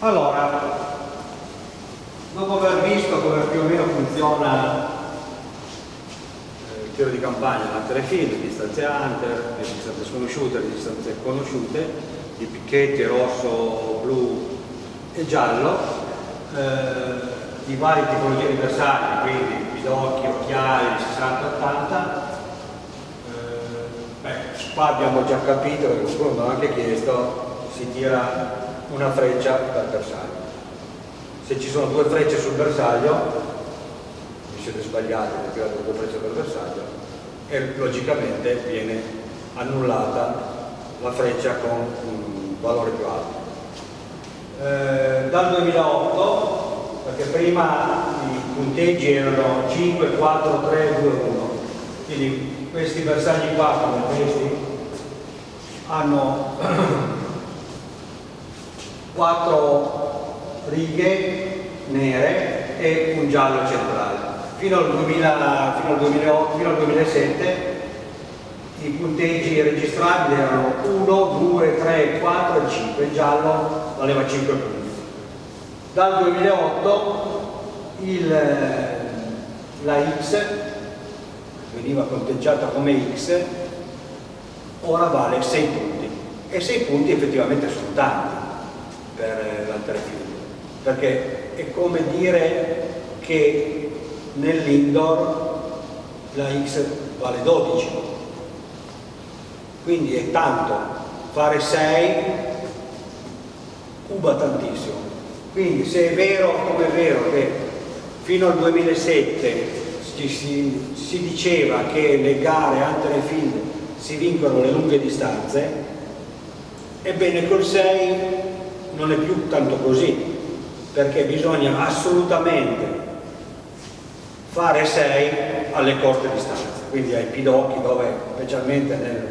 Allora, dopo aver visto come più o meno funziona eh, il tiro di campagna, la telefilm, le distanze hunter, le distanze sconosciute, le distanze conosciute, i picchetti rosso, blu e giallo, eh, di varie tipologie di bersagli, quindi pidocchi, occhiali, 60-80, eh, qua abbiamo già capito, perché qualcuno mi ha anche chiesto, si tira una freccia dal bersaglio. Se ci sono due frecce sul bersaglio, vi siete sbagliati perché tirate due frecce dal bersaglio, e logicamente viene annullata la freccia con un valore più alto. Eh, dal 2008, perché prima i punteggi erano 5, 4, 3, 2, 1, quindi questi bersagli qua come questi hanno quattro righe nere e un giallo centrale. Fino al, 2000, fino al, 2008, fino al 2007 i punteggi registrabili erano 1, 2, 3, 4 e 5, il giallo valeva 5 punti. Dal 2008 il, la X veniva conteggiata come X, ora vale 6 punti e 6 punti effettivamente sono tanti per l'alterfield perché è come dire che nell'indoor la X vale 12 quindi è tanto. Fare 6 cuba tantissimo. Quindi se è vero come è vero che fino al 2007 ci si, si diceva che le gare ante le field si vincono le lunghe distanze ebbene col 6 non è più tanto così, perché bisogna assolutamente fare 6 alle corte distanze, quindi ai pidocchi dove, specialmente nel,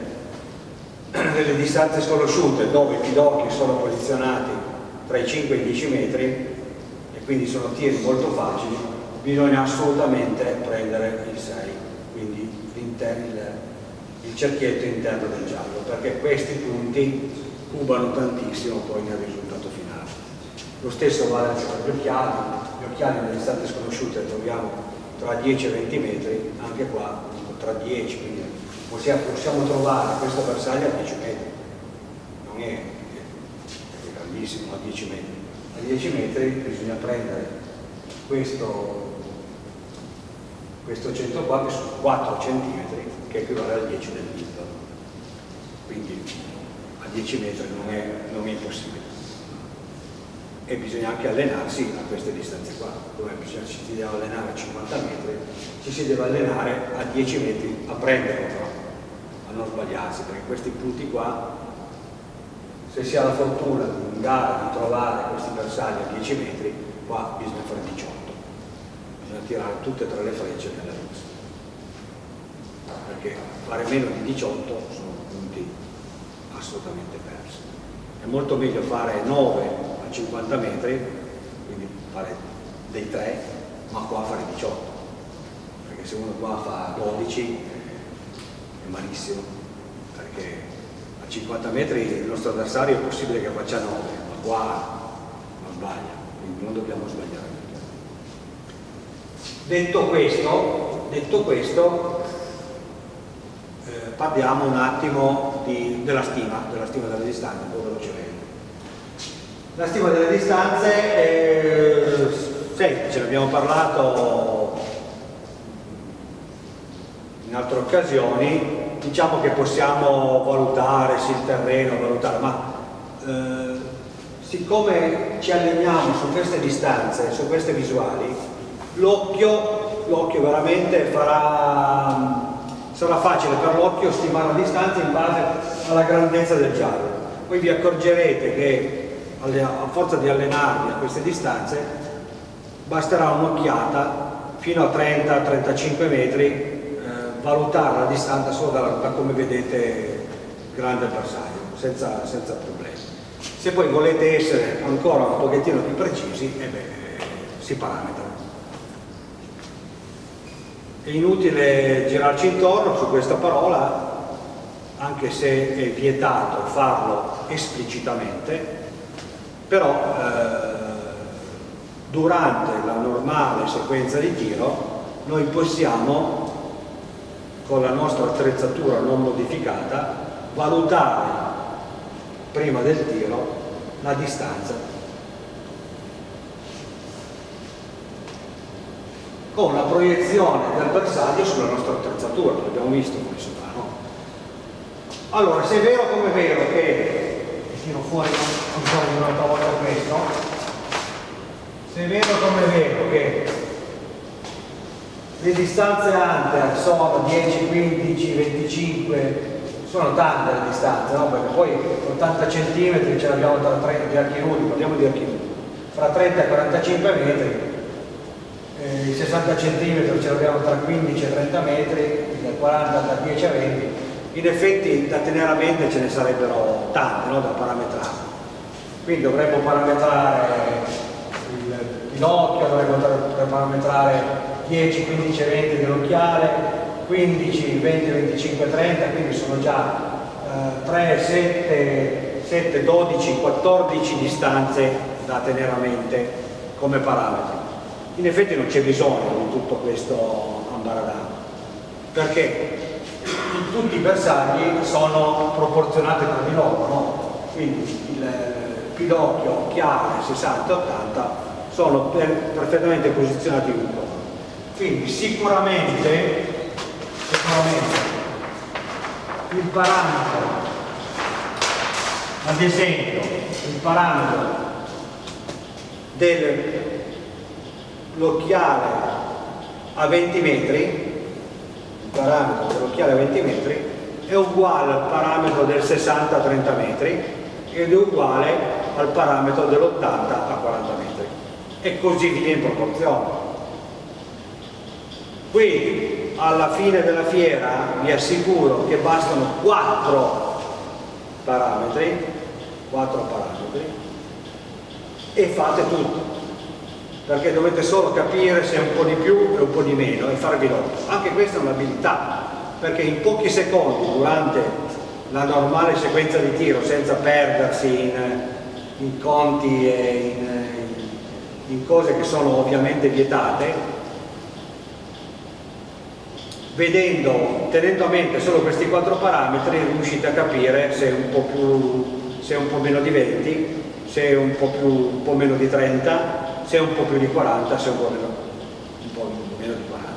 nelle distanze sconosciute, dove i pidocchi sono posizionati tra i 5 e i 10 metri e quindi sono tiri molto facili, bisogna assolutamente prendere il 6, quindi il, il cerchietto interno del giallo, perché questi punti cubano tantissimo poi nel risultato. Lo stesso vale anche per gli occhiali, gli occhiali nelle distanze sconosciute troviamo tra 10 e 20 metri, anche qua tra 10, quindi possiamo, possiamo trovare questo bersaglio a 10 metri, non è, è grandissimo a 10 metri. A 10 metri bisogna prendere questo, questo centro qua che sono 4 cm che equivale al 10 del dito. Quindi 10 metri non è, non è impossibile e bisogna anche allenarsi a queste distanze qua. Come ci si deve allenare a 50 metri ci si deve allenare a 10 metri a prenderlo però a non sbagliarsi perché questi punti qua se si ha la fortuna in gara di trovare questi bersagli a 10 metri qua bisogna fare 18 bisogna tirare tutte e tre le frecce nella luce perché fare meno di 18 sono punti assolutamente perso. È molto meglio fare 9 a 50 metri, quindi fare dei 3, ma qua fare 18, perché se uno qua fa 12 è malissimo, perché a 50 metri il nostro avversario è possibile che faccia 9, ma qua non sbaglia, quindi non dobbiamo sbagliare. Detto questo, detto questo eh, parliamo un attimo di, della stima, della stima delle distanze, un po' velocemente. La stima delle distanze è semplice, ne abbiamo parlato in altre occasioni, diciamo che possiamo valutare sì, il terreno, valutare, ma eh, siccome ci alleniamo su queste distanze, su queste visuali, l'occhio veramente farà sarà facile per l'occhio stimare la distanza in base alla grandezza del giallo. Poi vi accorgerete che a forza di allenarvi a queste distanze basterà un'occhiata fino a 30-35 metri eh, valutare la distanza solo da, da come vedete grande bersaglio, senza, senza, problemi. Se poi volete essere ancora un pochettino più precisi, eh beh, si parametra. È inutile girarci intorno su questa parola, anche se è vietato farlo esplicitamente, però eh, durante la normale sequenza di tiro noi possiamo con la nostra attrezzatura non modificata valutare prima del tiro la distanza con la proiezione del bersaglio sulla nostra attrezzatura, l'abbiamo visto come si fa, no? Allora, se è vero come è vero che, tiro fuori ancora un'altra volta questo, se è vero come è vero che le distanze hunter sono 10, 15, 25 sono tante le distanze, no? perché poi 80 cm ce l'abbiamo tra 30 di archi nudi, parliamo di archi nudi, fra 30 e 45 metri, eh, i 60 cm ce l'abbiamo tra 15 e 30 metri, da 40 da 10 a 20, in effetti da tenere a mente ce ne sarebbero tante no? da parametrare. Quindi dovremmo parametrare il pinocchio, dovremmo parametrare 10, 15 e 20 dell'occhiale, 15, 20, 25, 30, quindi sono già eh, 3, 7, 7, 12, 14 distanze da tenere a mente come parametri. In effetti non c'è bisogno di tutto questo ambaradano, perché tutti i bersagli sono proporzionati tra di loro, no? quindi il pidocchio, chiave 60 80 sono per, perfettamente posizionati in un po'. Quindi sicuramente sicuramente il parametro ad esempio il parametro dell'occhiale a 20 metri il parametro dell'occhiale a 20 metri è uguale al parametro del 60 a 30 metri ed è uguale al parametro dell'80 a 40 metri. E così via in proporzione. Quindi alla fine della fiera vi assicuro che bastano 4 parametri 4 parametri e fate tutto. Perché dovete solo capire se è un po' di più e un po' di meno e farvi l'occhio anche questa è un'abilità perché in pochi secondi durante la normale sequenza di tiro senza perdersi in, in conti e in, in cose che sono ovviamente vietate vedendo, tenendo a mente solo questi quattro parametri riuscite a capire se è un po', più, se è un po meno di 20, se è un po, più, un po' meno di 30, se è un po' più di 40, se è un po' meno, un po meno di 40.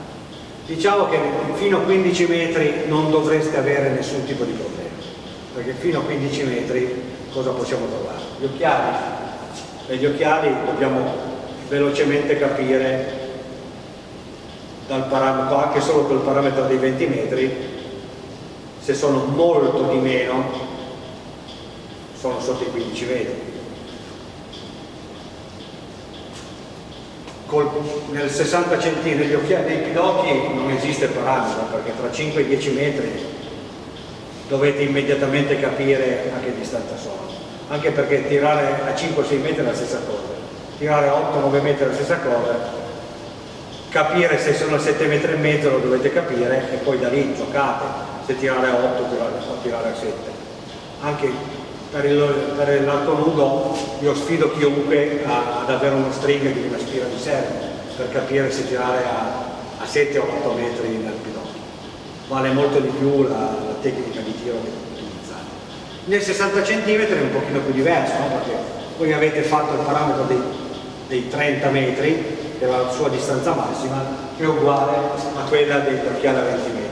Diciamo che fino a 15 metri non dovreste avere nessun tipo di problema, perché fino a 15 metri cosa possiamo trovare? Gli occhiali, e gli occhiali dobbiamo velocemente capire dal parametro, anche solo col parametro dei 20 metri, se sono molto di meno, sono sotto i 15 metri. Col, nel 60 cm negli occhiali dei pidocchi non esiste parametro perché tra 5 e 10 metri dovete immediatamente capire a che distanza sono anche perché tirare a 5-6 metri è la stessa cosa. Tirare a 8-9 metri è la stessa cosa. Capire se sono a 7 metri e mezzo lo dovete capire e poi da lì giocate. Se tirare a 8 o tirare a 7 anche per l'arco nudo io sfido chiunque a, ad avere uno string di una spira di serve per capire se tirare a, a 7 o 8 metri nel pidocchio vale molto di più la, la tecnica di tiro nel 60 cm è un pochino più diverso no? perché voi avete fatto il parametro dei, dei 30 metri che è la sua distanza massima, che è uguale a quella del occhiale a 20 metri.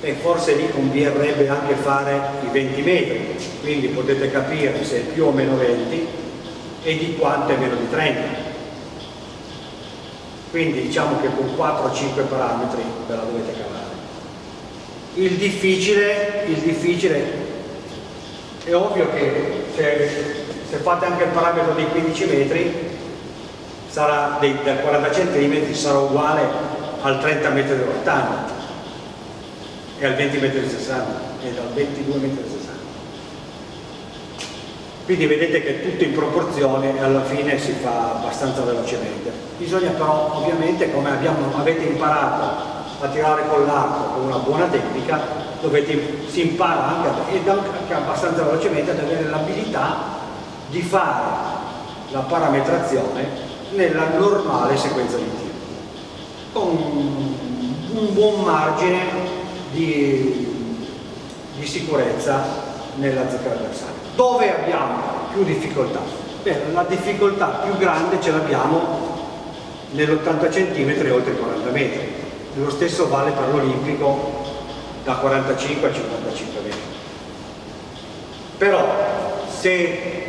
E forse lì converrebbe anche fare i 20 metri, quindi potete capire se è più o meno 20 e di quanto è meno di 30. Quindi diciamo che con 4-5 parametri ve la dovete cavare. Il difficile, il difficile è ovvio che se se fate anche il parametro dei 15 metri sarà dei, da 40 cm sarà uguale al 30 metri dell'80 e al 20 metri del 60 e al 22 metri del 60 quindi vedete che tutto in proporzione e alla fine si fa abbastanza velocemente. Bisogna però ovviamente come abbiamo, avete imparato a tirare con l'arco con una buona tecnica, dove si impara anche, ed anche abbastanza velocemente ad avere l'abilità di fare la parametrazione nella normale sequenza di tiro, con un buon margine di, di sicurezza nella zecca avversaria. Dove abbiamo più difficoltà? Beh, la difficoltà più grande ce l'abbiamo nell'80 cm oltre i 40 metri. Lo stesso vale per l'olimpico da 45 a 55 metri. Però se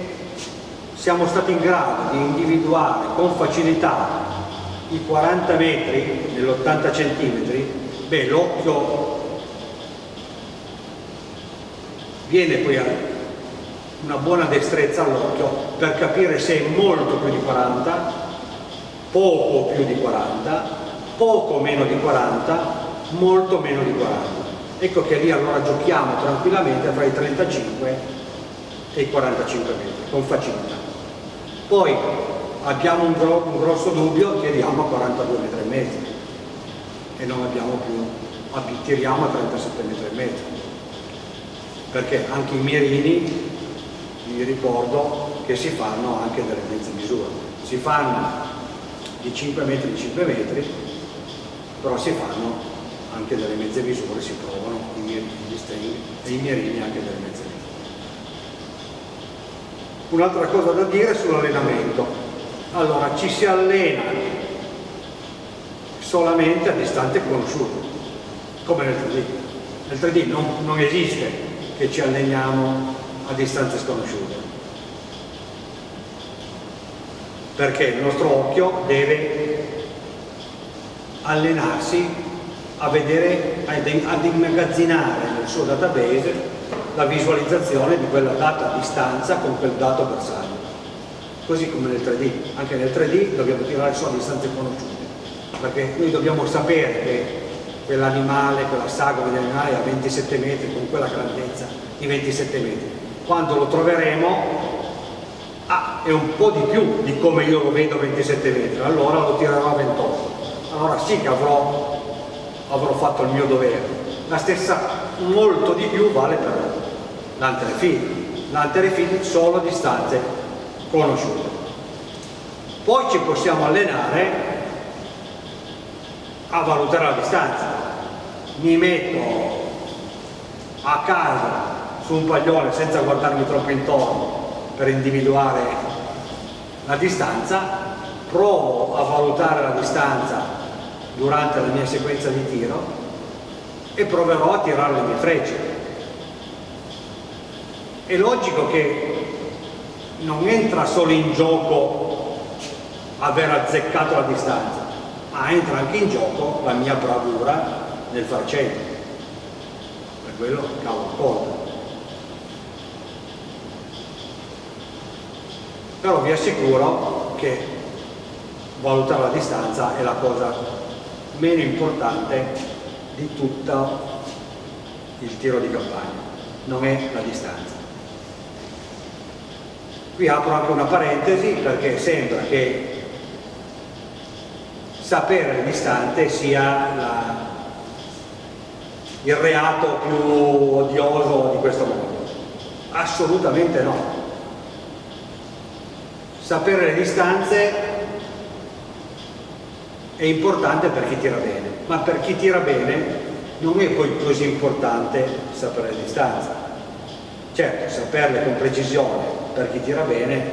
siamo stati in grado di individuare con facilità i 40 metri nell'80 cm, beh l'occhio viene poi una buona destrezza all'occhio per capire se è molto più di 40 poco più di 40, poco meno di 40, molto meno di 40. Ecco che lì allora giochiamo tranquillamente tra i 35 e i 45 metri, con facilità. Poi abbiamo un, gro un grosso dubbio, tiriamo a 42 metri e mezzo e non abbiamo più, tiriamo a 37 metri e mezzo. Perché anche i mirini, vi ricordo che si fanno anche delle mezze misure. Si fanno di 5 metri di 5 metri, però si fanno anche delle mezze misure, si provano i mirini, e i mirini anche delle mezze misure. Un'altra cosa da dire sull'allenamento. Allora, ci si allena solamente a distanze conosciute, come nel 3D. Nel 3D non, non esiste che ci alleniamo a distanze sconosciute perché il nostro occhio deve allenarsi a vedere, ad immagazzinare nel suo database la visualizzazione di quella data distanza con quel dato bersaglio. Così come nel 3D, anche nel 3D dobbiamo tirare su a distanze conosciute, perché noi dobbiamo sapere che quell'animale, quella sagoma di animale a 27 metri con quella grandezza di 27 metri. Quando lo troveremo ah, è un po' di più di come io lo vedo a 27 metri, allora lo tirerò a 28. Allora sì che avrò, avrò fatto il mio dovere. La stessa, molto di più vale per l'anterefit. L'anterefit solo a distanze conosciute. Poi ci possiamo allenare a valutare la distanza. Mi metto a casa su un paglione senza guardarmi troppo intorno per individuare la distanza, provo a valutare la distanza durante la mia sequenza di tiro e proverò a tirare le mie frecce. È logico che non entra solo in gioco aver azzeccato la distanza, ma entra anche in gioco la mia bravura nel far centro. Per quello cavo conto. però vi assicuro che valutare la distanza è la cosa meno importante di tutto il tiro di campagna, non è la distanza. Qui apro anche una parentesi perché sembra che sapere le distanze sia la, il reato più odioso di questo mondo. Assolutamente no sapere le distanze è importante per chi tira bene, ma per chi tira bene non è poi così importante sapere le distanze. Certo, saperle con precisione per chi tira bene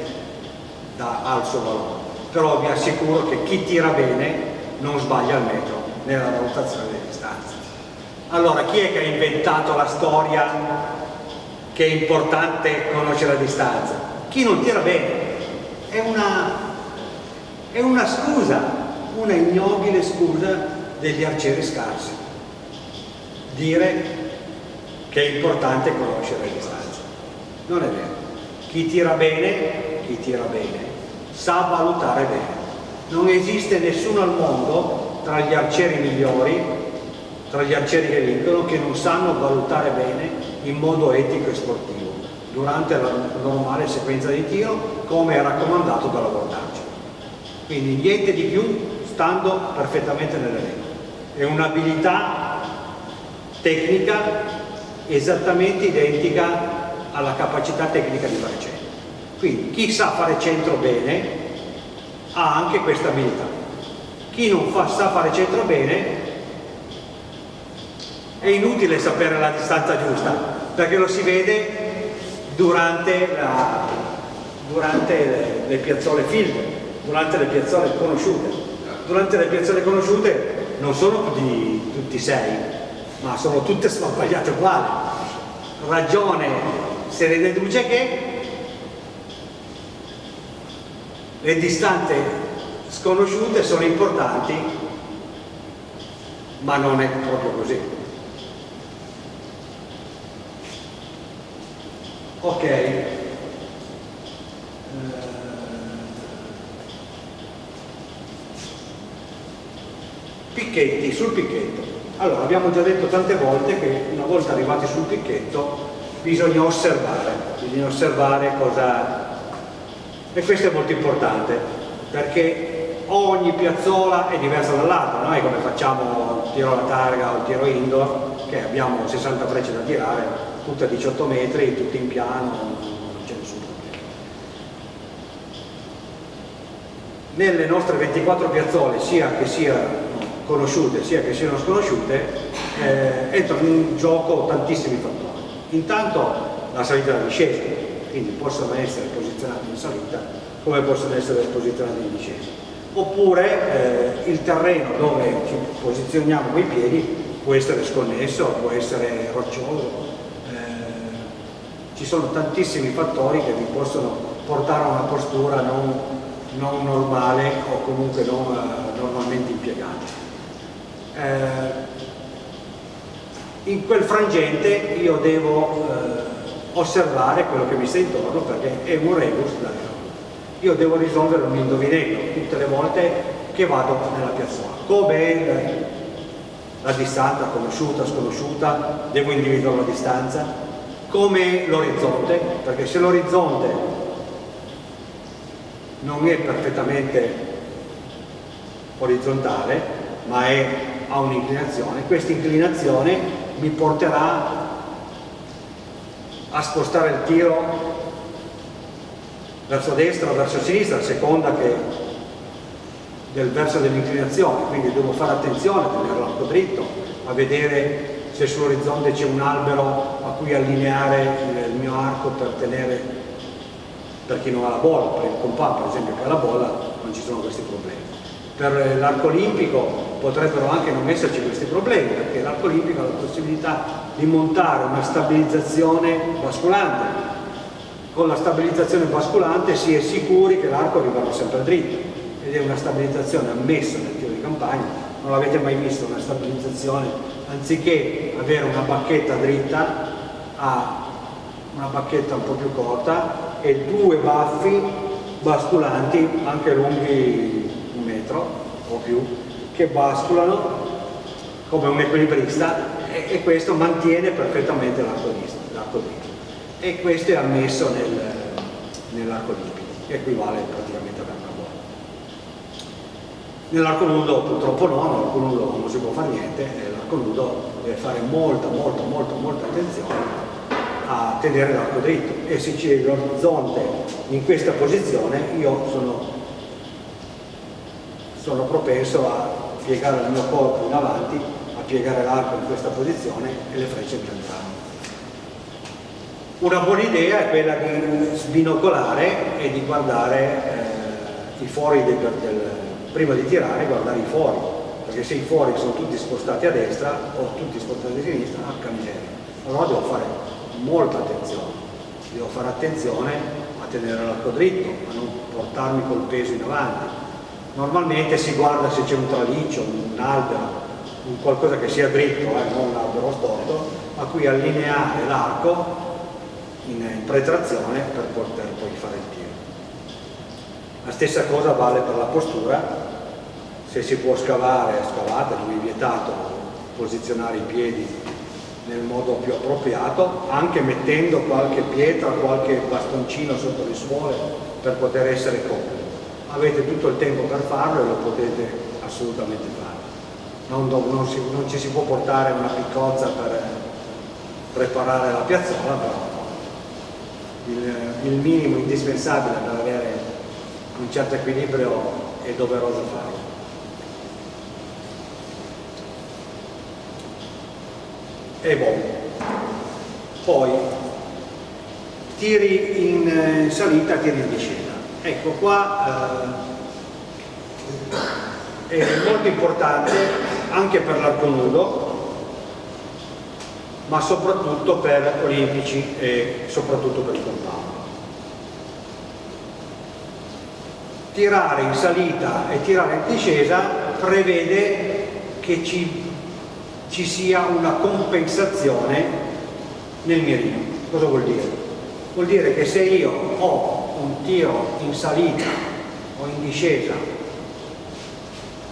dà al suo valore, però vi assicuro che chi tira bene non sbaglia al metro nella valutazione delle distanze. Allora, chi è che ha inventato la storia che è importante conoscere la distanza? Chi non tira bene è una, è una scusa, una ignobile scusa degli arcieri scarsi. Dire che è importante conoscere le distanze. Non è vero. Chi tira bene, chi tira bene, sa valutare bene. Non esiste nessuno al mondo tra gli arcieri migliori, tra gli arcieri che vincono, che non sanno valutare bene in modo etico e sportivo durante la normale sequenza di tiro come è raccomandato dalla voltaggio. Quindi niente di più stando perfettamente nelle regole. è un'abilità tecnica esattamente identica alla capacità tecnica di fare centro. Quindi chi sa fare centro bene ha anche questa abilità. Chi non fa, sa fare centro bene è inutile sapere la distanza giusta perché lo si vede durante, la, durante le, le piazzole field, durante le piazzole conosciute. Durante le piazzole conosciute non sono tutti, tutti sei, ma sono tutte sbagliate uguali. Ragione se ne deduce che le distanze sconosciute sono importanti, ma non è proprio così. Ok. Picchetti, sul picchetto. Allora, abbiamo già detto tante volte che una volta arrivati sul picchetto bisogna osservare, bisogna osservare cosa... E questo è molto importante, perché ogni piazzola è diversa dall'altra, noi come facciamo tiro alla targa o tiro indoor, che abbiamo 60 frecce da tirare, tutte a 18 metri, tutte in piano, non c'è nessun problema. Nelle nostre 24 piazzole, sia che siano conosciute sia che siano sconosciute, eh, entrano in gioco tantissimi fattori. Intanto la salita e la discesa, quindi possono essere posizionati in salita come possono essere posizionati in discesa. Oppure eh, il terreno dove ci posizioniamo con i piedi può essere sconnesso, può essere roccioso, eh, ci sono tantissimi fattori che vi possono portare a una postura non, non normale o comunque non eh, normalmente impiegata eh, in quel frangente io devo eh, osservare quello che mi sta intorno perché è un rebus io devo risolvere un indovinello tutte le volte che vado nella piazzola. Come la distanza conosciuta, sconosciuta? Devo individuare la distanza? Come l'orizzonte? Perché se l'orizzonte non è perfettamente orizzontale ma è ha un'inclinazione, questa inclinazione mi porterà a spostare il tiro verso destra o verso sinistra a seconda che del verso dell'inclinazione, quindi devo fare attenzione a tenere l'arco dritto, a vedere se sull'orizzonte c'è un albero a cui allineare il mio arco per tenere, per chi non ha la bolla, per il compà per esempio che ha la bolla, non ci sono questi problemi. Per l'arco olimpico potrebbero anche non esserci questi problemi perché l'arco olimpico ha la possibilità di montare una stabilizzazione basculante. Con la stabilizzazione basculante si è sicuri che l'arco rimarrà sempre dritto ed è una stabilizzazione ammessa nel tiro di campagna. Non l'avete mai visto una stabilizzazione anziché avere una bacchetta dritta ha una bacchetta un po' più corta e due baffi basculanti anche lunghi un metro o più che basculano come un equilibrista e, e questo mantiene perfettamente l'arco dritto e questo è ammesso nel, nell'arco olimpico che equivale praticamente ad una bolla nell'arco nudo purtroppo no, nell'arco nudo non si può fare niente l'arco nudo deve fare molta molta molta molta attenzione a tenere l'arco dritto e se c'è l'orizzonte in questa posizione io sono, sono propenso a piegare il mio corpo in avanti, a piegare l'arco in questa posizione e le frecce mi andranno. Una buona idea è quella di sbinocolare e di guardare eh, i fori del, del, prima di tirare, guardare i fori, perché se i fori sono tutti spostati a destra o tutti spostati a sinistra, ah, miseria. Allora devo fare molta attenzione, devo fare attenzione a tenere l'arco dritto, a non portarmi col peso in avanti, normalmente si guarda se c'è un traliccio, un albero, un qualcosa che sia dritto, eh, non un albero storto, a cui allineare l'arco in, in pretrazione per poter poi fare il tiro. La stessa cosa vale per la postura, se si può scavare, scavate, non è vietato posizionare i piedi nel modo più appropriato, anche mettendo qualche pietra, qualche bastoncino sotto le suole per poter essere comodi avete tutto il tempo per farlo e lo potete assolutamente fare. non, non, si, non ci si può portare una piccozza per preparare la piazzola, però il, il minimo indispensabile per avere un certo equilibrio è doveroso farlo. E boh. Poi tiri in salita, tiri in discesa. Ecco qua eh, è molto importante anche per l'arco nudo ma soprattutto per olimpici e soprattutto per il compound. Tirare in salita e tirare in discesa prevede che ci, ci sia una compensazione nel mirino. Cosa vuol dire? Vuol dire che se io ho un tiro in salita o in discesa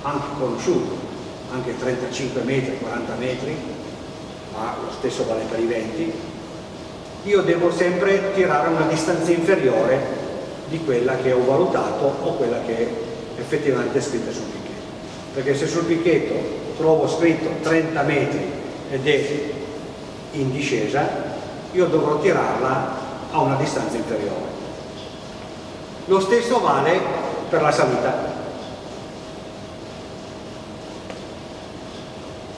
anche conosciuto, anche 35 metri, 40 metri, ma lo stesso vale per i venti, io devo sempre tirare una distanza inferiore di quella che ho valutato o quella che è effettivamente scritta sul picchetto. Perché se sul picchetto trovo scritto 30 metri ed è in discesa, io dovrò tirarla a una distanza inferiore. Lo stesso vale per la salita.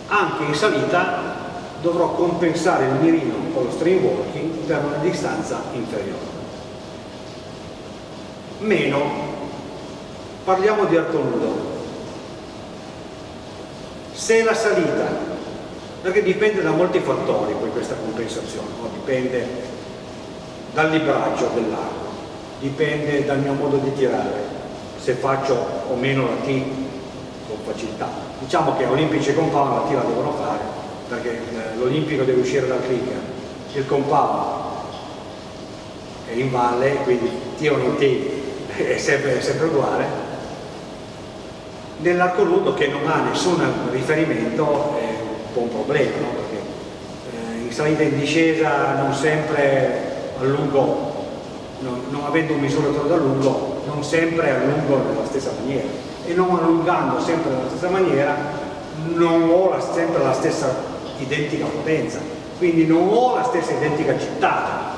Anche in salita dovrò compensare il mirino con lo stream walking per una distanza inferiore. Meno, parliamo di arco nudo. Se la salita, perché dipende da molti fattori poi questa compensazione, dipende dal libraggio dell'arco, dipende dal mio modo di tirare, se faccio o meno la T con facilità. Diciamo che olimpici e compound la T la devono fare, perché l'olimpico deve uscire dal clicker, il compound è in valle, quindi T o non T è sempre, è sempre uguale. Nell'arco nudo che non ha nessun riferimento è un po' un problema, no? perché eh, in salita e in discesa non sempre allungo, non, non avendo un misuratore d'allungo, non sempre allungo nella stessa maniera e non allungando sempre nella stessa maniera non ho la, sempre la stessa identica potenza, quindi non ho la stessa identica gittata.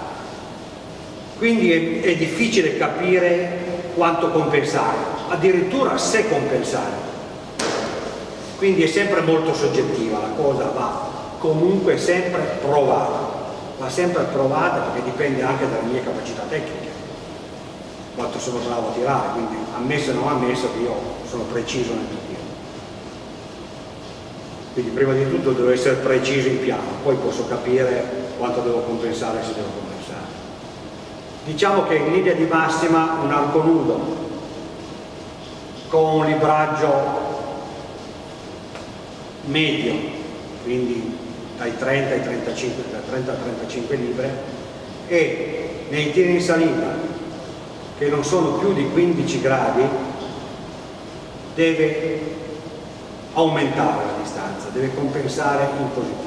Quindi è, è difficile capire quanto compensare, addirittura se compensare. Quindi è sempre molto soggettiva, la cosa va comunque sempre provata, va sempre provata perché dipende anche dalle mie capacità tecniche, quanto sono bravo a tirare, quindi ammesso o non ammesso che io sono preciso nel mio quindi prima di tutto devo essere preciso in piano, poi posso capire quanto devo compensare se devo compensare. Diciamo che in linea di massima un arco nudo con un libraggio medio, quindi dai 30 ai 35, da 30 a 35 libre, e nei tiri in salita che non sono più di 15 gradi deve aumentare la distanza, deve compensare in positivo.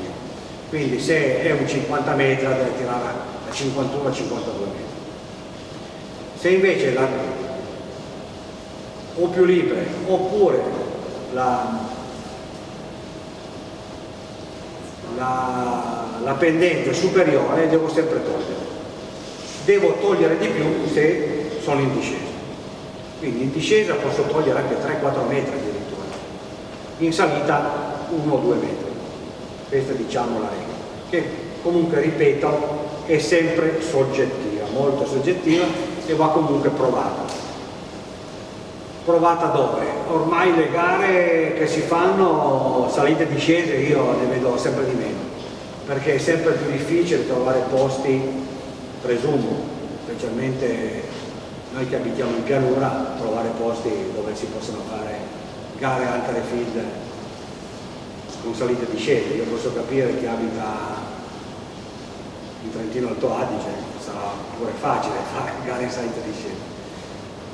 Quindi se è un 50 metri deve tirare a 51-52 metri. Se invece la, o più libere oppure la, la, la pendente superiore devo sempre togliere. Devo togliere di più se sono in discesa. Quindi in discesa posso togliere anche 3-4 metri in salita 1 o 2 metri. Questa diciamo la regola, che comunque ripeto è sempre soggettiva, molto soggettiva e va comunque provata. Provata dove? Ormai le gare che si fanno, salite e discese, io ne vedo sempre di meno, perché è sempre più difficile trovare posti, presumo, specialmente noi che abitiamo in pianura, trovare posti dove si possono fare gare altre field con salite di scese. Io posso capire che abita in Trentino Alto Adige, sarà pure facile fare gare in salite di scese,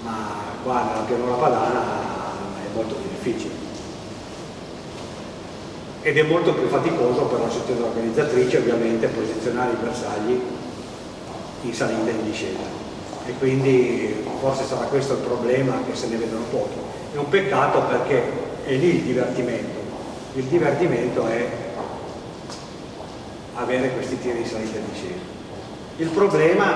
ma qua nella pianura padana molto più difficile. Ed è molto più faticoso per la società organizzatrice ovviamente posizionare i bersagli in salita e in discesa e quindi forse sarà questo il problema che se ne vedono pochi è un peccato perché è lì il divertimento il divertimento è avere questi tiri di salita e discesa. Il problema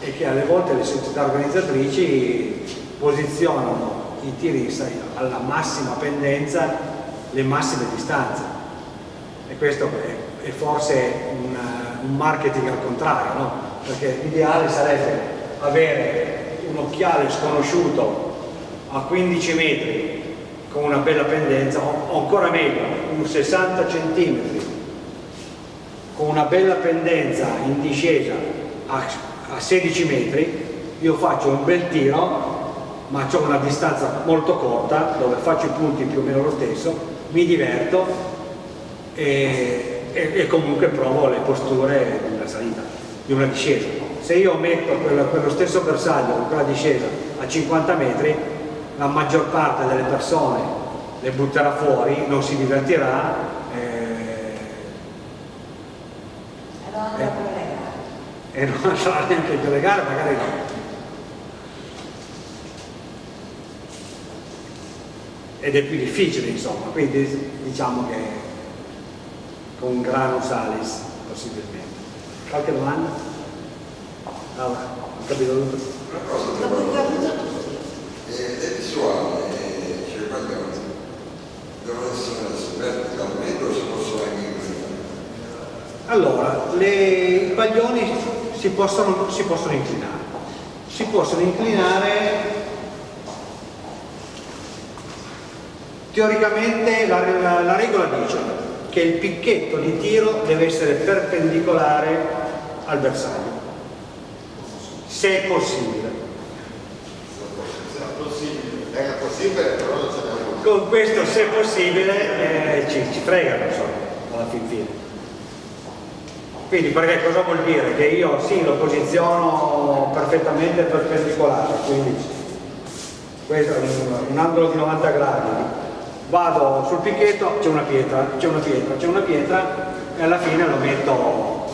è che alle volte le società organizzatrici posizionano i tiri alla massima pendenza, le massime distanze e questo è, forse un, un marketing al contrario, no? perché l'ideale sarebbe avere un occhiale sconosciuto a 15 metri con una bella pendenza o ancora meglio un 60 centimetri con una bella pendenza in discesa a, a 16 metri io faccio un bel tiro ma ho una distanza molto corta dove faccio i punti più o meno lo stesso mi diverto e, e, e comunque provo le posture di una salita di una discesa se io metto quello, quello stesso bersaglio con quella discesa a 50 metri la maggior parte delle persone le butterà fuori non si divertirà e non sarà neanche per le gare, magari no. Ed è più difficile insomma, quindi diciamo che con grano salis possibilmente. Qualche domanda? Allora, ho capito tutto. Una cosa, eh, è visuale, cioè quando devono essere verticalmente o si possono anche allora, le, i paglioni si possono, si possono inclinare. Si possono inclinare teoricamente la, la, la, regola dice che il picchetto di tiro deve essere perpendicolare al bersaglio. Se è possibile. È possibile. Però non ce con questo se possibile eh, ci, ci fregano insomma alla fin fine. Quindi perché cosa vuol dire? Che io sì lo posiziono perfettamente perpendicolare, quindi questo è un, un angolo di 90 gradi, vado sul picchetto, c'è una pietra, c'è una pietra, c'è una pietra e alla fine lo metto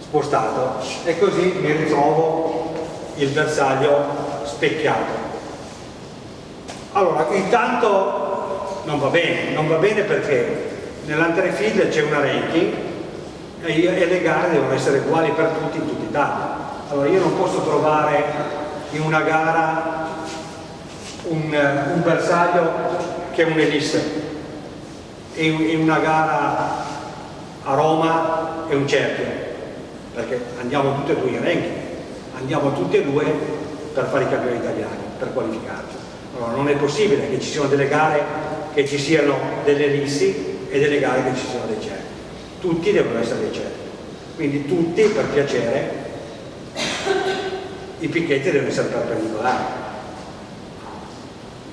spostato e così mi ritrovo il bersaglio specchiato. Allora, intanto non va bene, non va bene perché nell'anterefield c'è una ranking e le gare devono essere uguali per tutti in tutta Italia. Allora io non posso trovare in una gara un, un bersaglio che è un'elisse e in una gara a Roma è un cerchio perché andiamo tutti e due in ranking. Andiamo tutti e due per fare i campioni italiani per qualificarci. Allora non è possibile che ci siano delle gare che ci siano delle ellissi e delle gare che ci siano dei cerchi tutti devono essere ricerchi quindi tutti per piacere i picchetti devono essere perpendicolari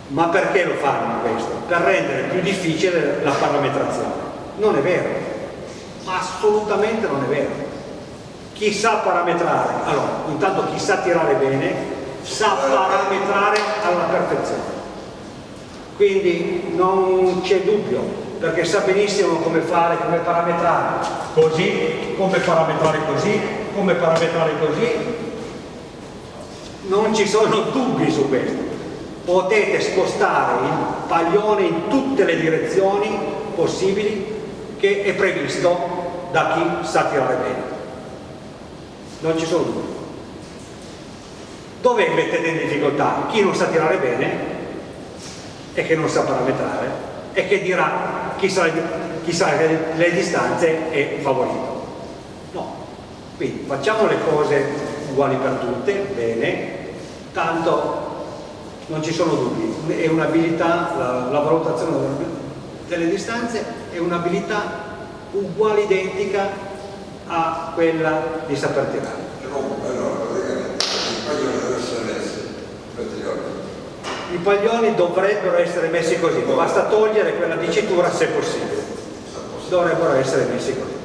ma perché lo fanno questo? per rendere più difficile la parametrazione non è vero assolutamente non è vero chi sa parametrare allora intanto chi sa tirare bene sa parametrare alla perfezione quindi non c'è dubbio perché sa benissimo come fare, come parametrare così, come parametrare così, come parametrare così. Non ci sono dubbi su questo. Potete spostare il paglione in tutte le direzioni possibili che è previsto da chi sa tirare bene. Non ci sono dubbi. Dove mettete in difficoltà? Chi non sa tirare bene e che non sa parametrare e che dirà chi sa, chi sa le, distanze è favorito. No, quindi facciamo le cose uguali per tutte, bene, tanto non ci sono dubbi, è un'abilità, la, la valutazione delle distanze è un'abilità uguale, identica a quella di saper tirare. I paglioni dovrebbero essere messi così, basta togliere quella dicitura se possibile. Dovrebbero essere messi così.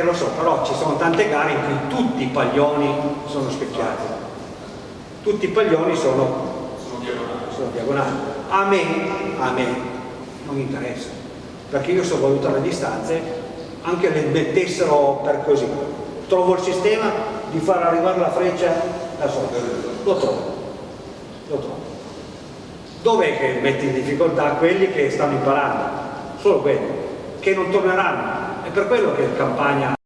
E lo so, però ci sono tante gare in cui tutti i paglioni sono specchiati. Tutti i paglioni sono, sono diagonali. A me, a me non interessa, perché io so valutare le distanze, anche le mettessero per così. Trovo il sistema di far arrivare la freccia da solo lo trovo lo trovo dov'è che metti in difficoltà quelli che stanno imparando? Solo quelli, che non torneranno. È per quello che campagna